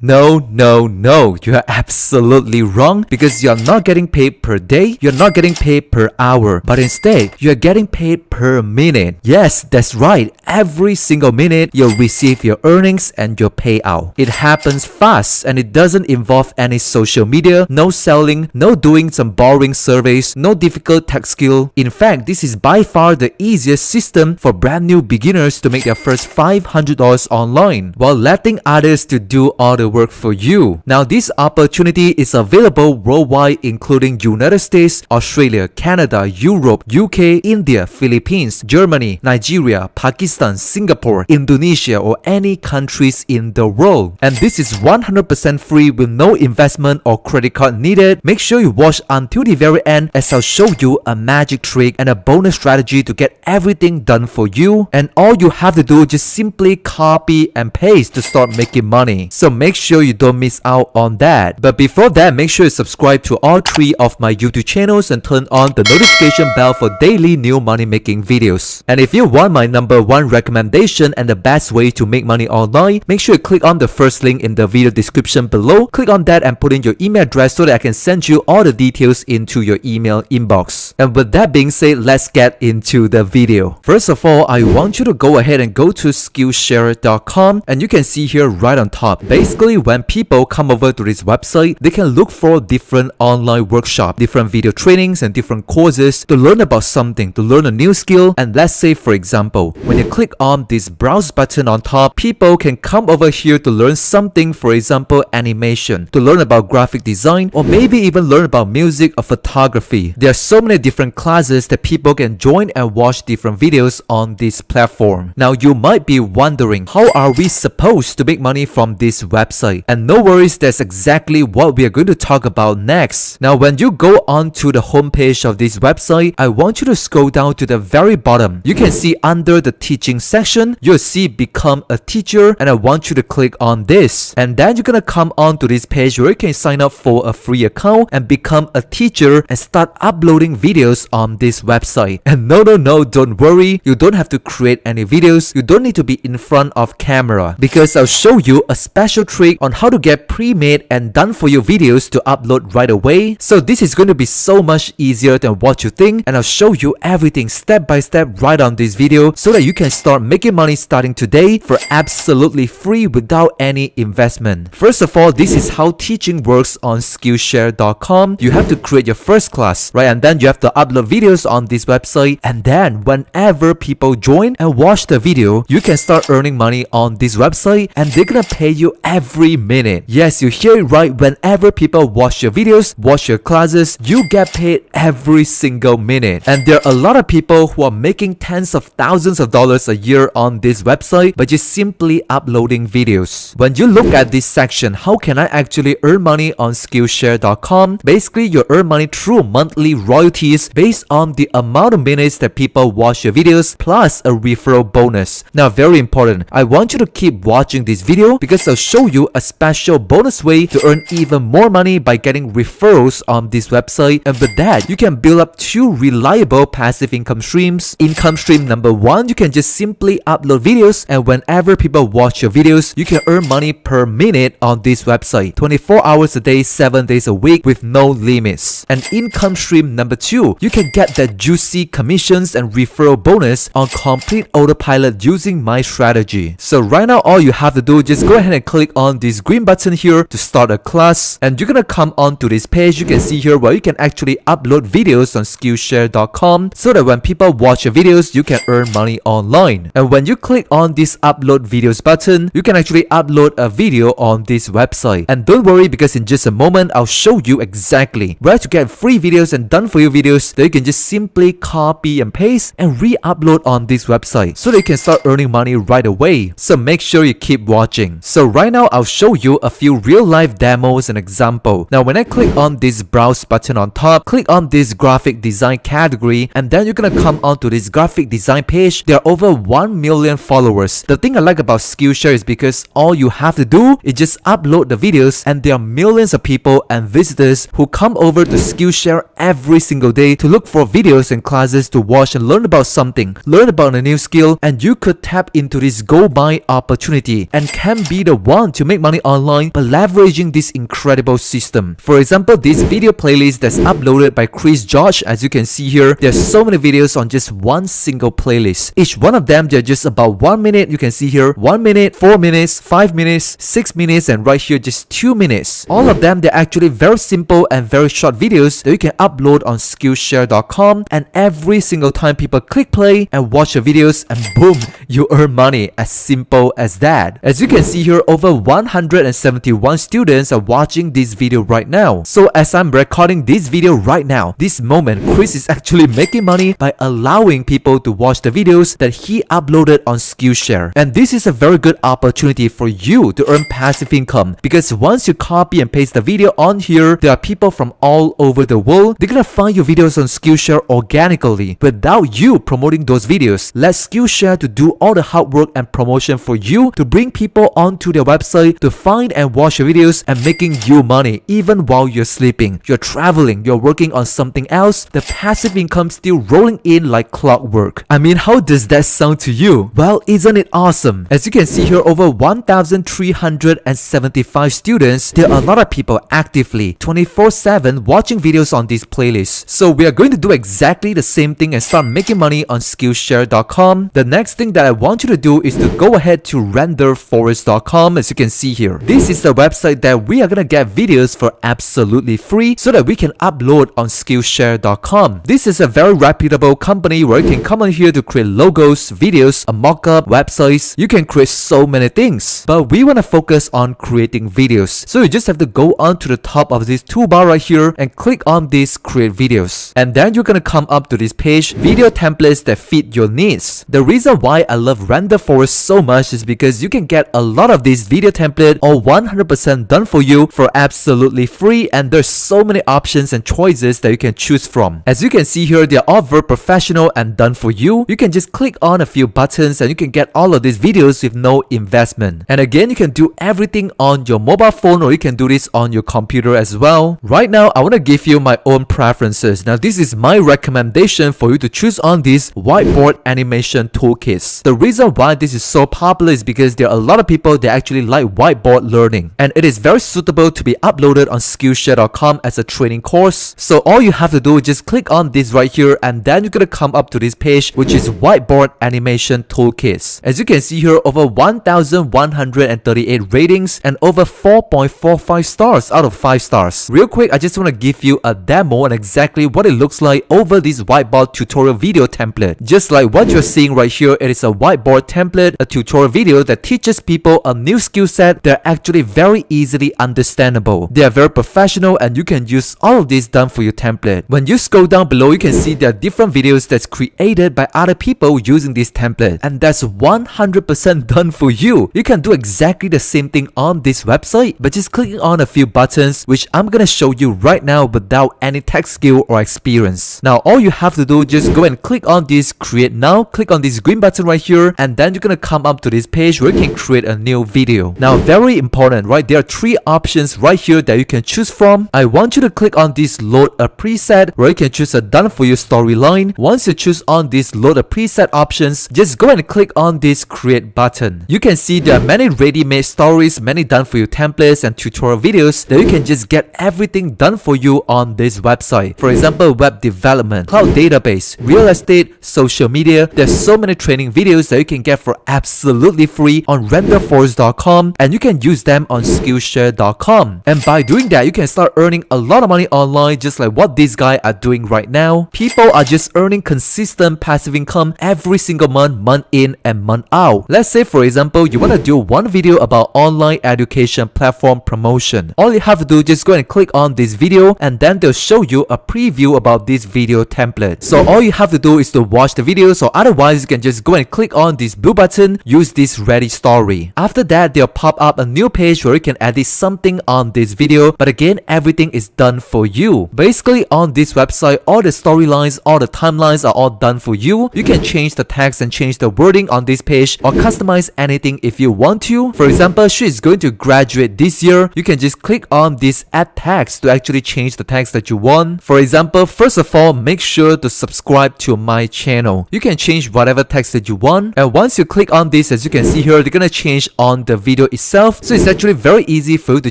No, no, no, you are absolutely wrong because you're not getting paid per day, you're not getting paid per hour, but instead, you're getting paid per minute. Yes, that's right, every single minute you'll receive your earnings and your payout. It happens fast and it doesn't involve any social media, no selling, no doing some boring surveys, no difficult tech skill. In fact, this is by far the easiest system for brand new beginners to make their first $500 online while letting others to do all the work for you. Now this opportunity is available worldwide including United States, Australia, Canada, Europe, UK, India, Philippines, Germany, Nigeria, Pakistan, Singapore, Indonesia or any countries in the world. And this is 100% free with no investment or credit card needed. Make sure you watch until the very end as I'll show you a magic trick and a bonus strategy to get everything done for you. And all you have to do is just simply copy and paste to start making money. So make sure you don't miss out on that. But before that, make sure you subscribe to all three of my YouTube channels and turn on the notification bell for daily new money making videos. And if you want my number one recommendation and the best way to make money online, make sure you click on the first link in the video description below. Click on that and put in your email address so that I can send you all the details into your email inbox. And with that being said, let's get into the video. First of all, I want you to go ahead and go to skillshare.com and you can see here right on top. Basically, when people come over to this website, they can look for different online workshop, different video trainings and different courses to learn about something, to learn a new skill. And let's say for example, when you click on this browse button on top, people can come over here to learn something, for example, animation, to learn about graphic design, or maybe even learn about music or photography. There are so many different classes that people can join and watch different videos on this platform. Now you might be wondering, how are we supposed to make money from this website? And no worries, that's exactly what we are going to talk about next. Now when you go on to the homepage of this website, I want you to scroll down to the very bottom. You can see under the teaching section, you'll see become a teacher and I want you to click on this. And then you're gonna come on to this page where you can sign up for a free account and become a teacher and start uploading videos on this website. And no, no, no, don't worry. You don't have to create any videos. You don't need to be in front of camera because I'll show you a special trick on how to get pre-made and done for you videos to upload right away. So this is going to be so much easier than what you think and I'll show you everything step by step right on this video so that you can start making money starting today for absolutely free without any investment. First of all, this is how teaching works on Skillshare.com. You have to create your first class, right? And then you have to upload videos on this website. And then whenever people join and watch the video, you can start earning money on this website and they're gonna pay you every minute. Yes, you hear it right. Whenever people watch your videos, watch your classes, you get paid every single minute. And there are a lot of people who are making tens of thousands of dollars a year on this website by just simply uploading videos. When you look at this section, how can I actually earn money on Skillshare.com? Basically, you earn money through monthly royalties based on the amount of minutes that people watch your videos plus a referral bonus. Now, very important, I want you to keep watching this video because I'll show you a special bonus way to earn even more money by getting referrals on this website. And with that, you can build up two reliable passive income streams. Income stream number one, you can just simply upload videos and whenever people watch your videos, you can earn money per minute on this website. 24 hours a day, 7 days a week with no limits. And income stream number two, you can get that juicy commissions and referral bonus on complete autopilot using my strategy. So right now, all you have to do is just go ahead and click on this green button here to start a class. And you're gonna come onto this page. You can see here where you can actually upload videos on Skillshare.com so that when people watch your videos, you can earn money online. And when you click on this upload videos button, you can actually upload a video on this website. And don't worry because in just a moment, I'll show you exactly where to get free videos and done for you videos that you can just simply copy and paste and re-upload on this website so that you can start earning money right away. So make sure you keep watching. So right now, I'll show you a few real life demos and example. Now when I click on this browse button on top, click on this graphic design category and then you're gonna come onto this graphic design page. There are over 1 million followers. The thing I like about Skillshare is because all you have to do is just upload the videos and there are millions of people and visitors who come over to Skillshare every single day to look for videos and classes to watch and learn about something, learn about a new skill and you could tap into this go buy opportunity and can be the one to make money online by leveraging this incredible system. For example, this video playlist that's uploaded by Chris George, as you can see here, there's so many videos on just one single playlist. Each one of them, they're just about one minute. You can see here, one minute, four minutes, five minutes, six minutes, and right here, just two minutes. All of them, they're actually very simple and very short videos that you can upload on Skillshare.com. And every single time people click play and watch your videos, and boom, you earn money as simple as that. As you can see here, over 171 students are watching this video right now. So as I'm recording this video right now, this moment, Chris is actually making money by allowing people to watch the videos that he uploaded on Skillshare. And this is a very good opportunity for you to earn passive income because once you copy and paste the video on here, there are people from all over the world. They're gonna find your videos on Skillshare organically without you promoting those videos. Let Skillshare to do all the hard work and promotion for you to bring people onto their website to find and watch your videos and making you money even while you're sleeping. You're traveling, you're working on something else, the passive income still rolling in like clockwork. I mean, how does that sound to you? Well, isn't it awesome? As you can see here, over 1,375 students, there are a lot of people actively 24-7 watching videos on this playlist. So we are going to do exactly the same thing and start making money on Skillshare.com. The next thing that I want you to do is to go ahead to renderforest.com as you can see here. This is the website that we are gonna get videos for absolutely free so that we can upload on Skillshare.com. This is a very reputable company where you can come on here to create logos, videos, a mockup, websites. You can create so many things. But we want to focus on creating videos. So you just have to go on to the top of this toolbar right here and click on this create videos. And then you're gonna come up to this page, video templates that fit your needs. The reason why I love Render Forest so much is because you can get a lot of these video template all 100% done for you for absolutely free and there's so many options and choices that you can choose from. As you can see here, they're all very professional and done for you. You can just click on a few buttons and you can get all of these videos with no investment. And again, you can do everything on your mobile phone or you can do this on your computer as well. Right now, I want to give you my own preferences. Now, this is my recommendation for you to choose on these whiteboard animation toolkits. The reason why this is so popular is because there are a lot of people that actually like whiteboard learning and it is very suitable to be uploaded on Skillshare.com as a training course. So all you have to do is just click on this right here and then you're gonna come up to this page which is whiteboard animation toolkits. As you can see here, over 1,138 ratings and over 4.45 stars out of 5 stars. Real quick, I just want to give you a demo and exactly what it looks like over this whiteboard tutorial video template. Just like what you're seeing right here, it is a whiteboard template, a tutorial video that teaches people a new skill set that are actually very easily understandable. They are very professional and you can use all of this done for your template. When you scroll down below, you can see there are different videos that's created by other people using this template and that's 100% done for you. You can do exactly the same thing on this website by just clicking on a few buttons which I'm gonna show you right now without any tech skill or experience. Now all you have to do just go and click on this create now, click on this green button right here and then you're gonna come up to this page where you can create a new video. Now very important right there are three options right here that you can choose from. I want you to click on this load a preset where you can choose a done for you storyline. Once you choose on this load a preset options, just go and click on this create button. You can see there are many ready-made stories, many done for you templates and tutorial videos that you can just get everything done for you on this website. For example, web development, cloud database, real estate, social media. There's so many training videos that you can get for absolutely free on renderforest.com and you can use them on skillshare.com. And by doing that, you can start earning a lot of money online just like what these guys are doing right now. People are just earning consistent passive income every single month, month in and month out. Let's say for example, you want to do one video about online education platform promotion. All you have to do is just go and click on this video and then they'll show you a preview about this video template. So all you have to do is to watch the video so otherwise you can just go and click on this blue button, use this ready story. After that, they'll pop up a new page where you can edit something on this video but again everything is done for you. Basically on this website, all the storylines, all the timelines are all done for you. You can change the text and change the wording on this page or customize anything if you want to. For example, she is going to graduate this year. You can just click on this add text to actually change the text that you want. For example, first of all, make sure to subscribe to my channel. You can change whatever text that you want. And once you click on this, as you can see here, they're gonna change on the video itself. So it's actually very easy for you to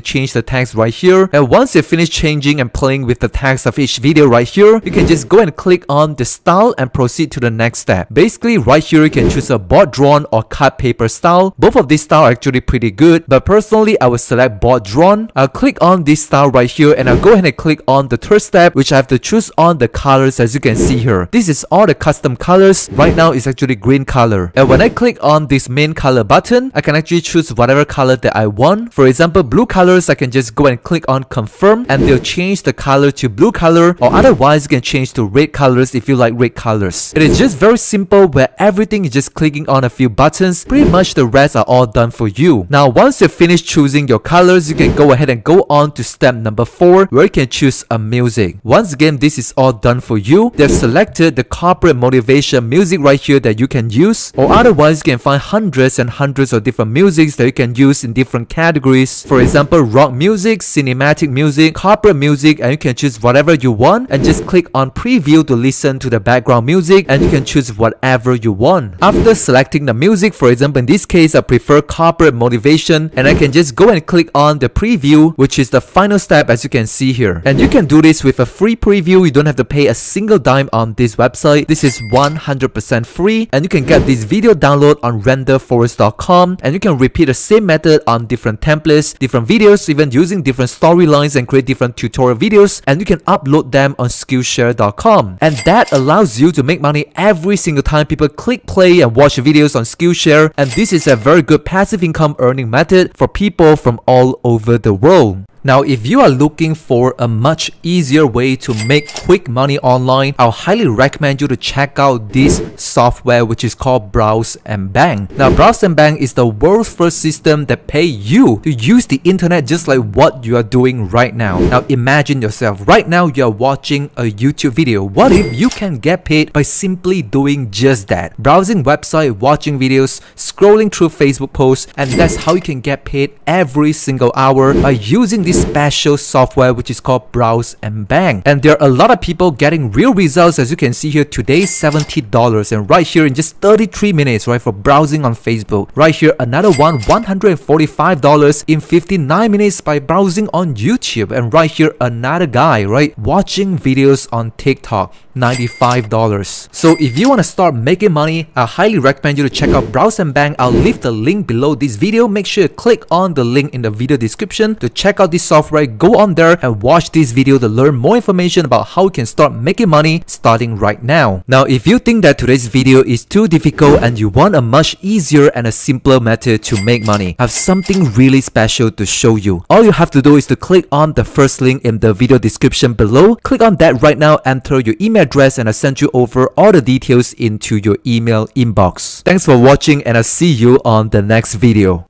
change the text right here. And once you finish changing and playing with the text of each video right here, you can just go and click on the style and proceed to the next step. Basically, right here you can choose a board drawn or cut paper style. Both of these styles are actually pretty good, but personally I will select board drawn. I'll click on this style right here and I'll go ahead and click on the third step which I have to choose on the colors as you can see here. This is all the custom colors. Right now it's actually green color. And when I click on this main color button, I can actually choose whatever color that I want. For example, blue colors, I can just go and click on confirm and they'll change the color to blue color or otherwise you can change to red colors if you like red colors. It is just very simple where everything is just clicking on a few buttons. Pretty much the rest are all done for you. Now once you finish choosing your colors, you can go ahead and go on to step number 4 where you can choose a music. Once again, this is all done for you. They've selected the corporate motivation music right here that you can use or otherwise you can find hundreds and hundreds of different musics that you can use in different categories. For example, rock music, cinematic music, corporate music and you can choose whatever you want and just click on preview to listen to the background music and you can choose whatever you want. After selecting the music, for example in this case I prefer corporate motivation and I can just go and click on the preview which is the final step as you can see here. And you can do this with a free preview, you don't have to pay a single dime on this website. This is 100% free and you can get this video download on renderforest.com and you can repeat the same method on different templates, different videos, even using different storylines and create different tutorial videos and you can upload them on Skillshare.com. And that allows you to make money every single time people click play and watch videos on Skillshare and this is a very good passive income earning method for people from all over the world. Now, if you are looking for a much easier way to make quick money online, I'll highly recommend you to check out this software which is called Browse and Bang. Now, Browse and Bang is the world's first system that pay you to use the internet just like what you are doing right now. Now, imagine yourself, right now you are watching a YouTube video. What if you can get paid by simply doing just that? Browsing website, watching videos, scrolling through Facebook posts, and that's how you can get paid every single hour by using this special software which is called Browse and Bang. And there are a lot of people getting real results as you can see here today $70 and right here in just 33 minutes right for browsing on Facebook. Right here another one $145 in 59 minutes by browsing on YouTube and right here another guy right watching videos on TikTok $95. So if you want to start making money, I highly recommend you to check out Browse and Bang. I'll leave the link below this video. Make sure you click on the link in the video description to check out this software. Go on there and watch this video to learn more information about how you can start making money starting right now. Now, if you think that today's video is too difficult and you want a much easier and a simpler method to make money, I have something really special to show you. All you have to do is to click on the first link in the video description below. Click on that right now, enter your email address and I'll send you over all the details into your email inbox. Thanks for watching and I'll see you on the next video.